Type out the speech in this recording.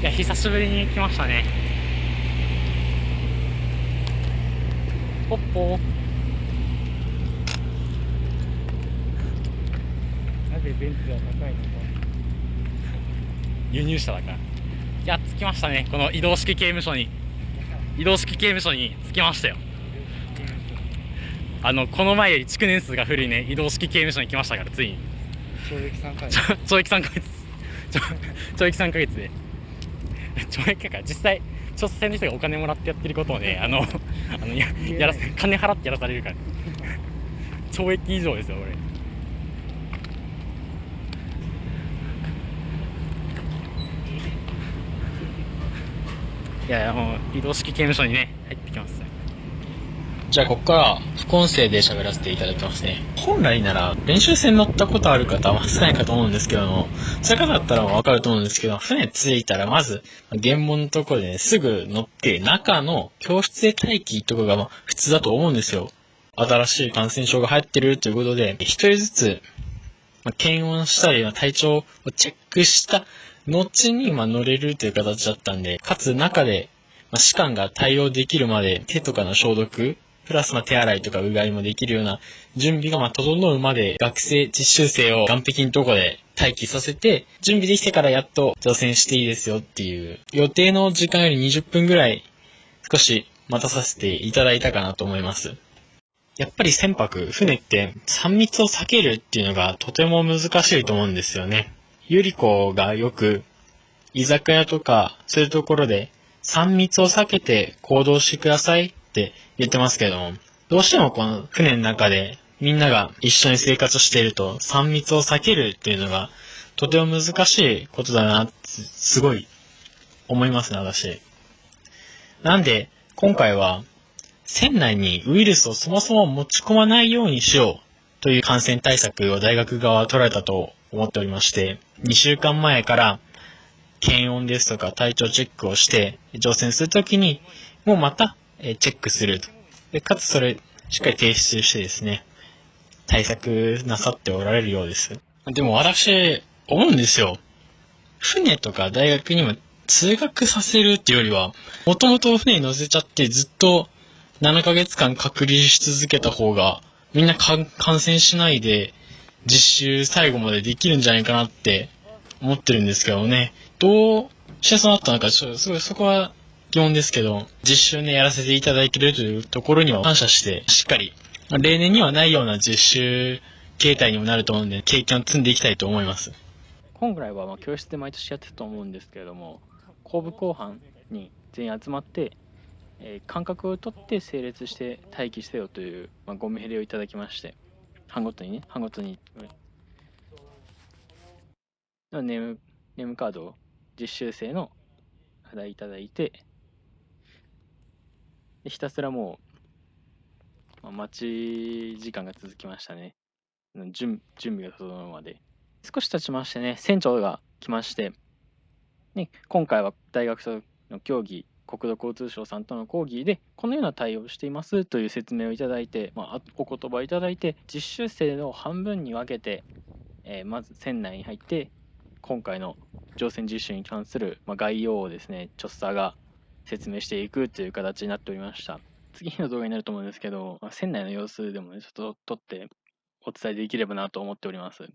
いや久しぶりに来ましたね。ポッポ。ーなぜベンツは高いのか。輸入車だから。いや着きましたね。この移動式刑務所に。移動式刑務所に着きましたよ。あのこの前より築年数が古いね。移動式刑務所に来ましたからついに。懲役3回。ちょ懲役3ヶ月懲役3ヶ月で懲役だから実際調査船の人がお金もらってやってることをねあのあのややらせ金払ってやらされるから。懲役以上ですよ俺いやいやもう移動式刑務所にね入ってきますじゃあ、ここから副音声で喋らせていただきますね。本来なら、練習船乗ったことある方は少ないかと思うんですけども、そういう方だったらわかると思うんですけど、船着いたらまず、原門のところでね、すぐ乗って、中の教室で待機とかがまあ普通だと思うんですよ。新しい感染症が流行ってるということで、一人ずつ、まあ、検温したり、体調をチェックした後に、まあ、乗れるという形だったんで、かつ中で、まあ、士官が対応できるまで手とかの消毒、プラスまあ手洗いとかうがいもできるような準備がまあ整うまで学生、実習生を岸壁のとこで待機させて、準備できてからやっと乗船していいですよっていう、予定の時間より20分ぐらい少し待たさせていただいたかなと思います。やっぱり船舶、船って3密を避けるっていうのがとても難しいと思うんですよね。ゆり子がよく居酒屋とかそういうところで3密を避けて行動してくださいって言ってますけども、どうしてもこの船の中でみんなが一緒に生活していると3密を避けるっていうのがとても難しいことだなってすごい思いますね、私。なんで、今回は船内にウイルスをそもそも持ち込まないようにしようという感染対策を大学側は取られたと思っておりまして、2週間前から検温ですとか体調チェックをして乗船するときにもうまたえチェックすると。で、かつそれしっかり提出してですね、対策なさっておられるようです。でも私、思うんですよ。船とか大学にも通学させるっていうよりは、もともと船に乗せちゃってずっと7ヶ月間隔離し続けた方が、みんな感染しないで、実習最後までできるんじゃないかなって思ってるんですけどね。どうしてそうなったのか、ちょっとすごいそこは疑問ですけど、実習ね、やらせていただいてるというところには感謝して、しっかり、例年にはないような実習形態にもなると思うんで、経験を積んでいきたいと思います。本来はまあ教室で毎年やってたと思うんですけれども後部後半に全員集まって、えー間隔を取って整列して待機せよという、まあ、ご命令をいただきまして班ごとにね班ごとにネームネームカードを実習生の肌いただいてひたすらもう、まあ、待ち時間が続きましたね。準準備が整うまで。少し経ちましてね、船長が来まして、ね、今回は大学生の協議、国土交通省さんとの講義で、このような対応をしていますという説明をいただいて、まあ、お言葉をいただいて、実習生の半分に分けて、えーまず船内に入って、今回の乗船実習に関する、ま、概要をですね、チョッサーが説明していくという形になっておりました。次の動画になると思うんですけど、まあ船内の様子でもね、ちょっと撮ってお伝えできればなと思っております。